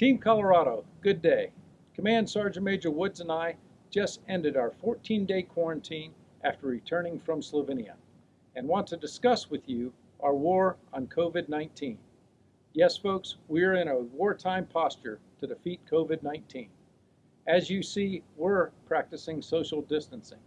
Team Colorado, good day. Command Sergeant Major Woods and I just ended our 14-day quarantine after returning from Slovenia and want to discuss with you our war on COVID-19. Yes, folks, we're in a wartime posture to defeat COVID-19. As you see, we're practicing social distancing.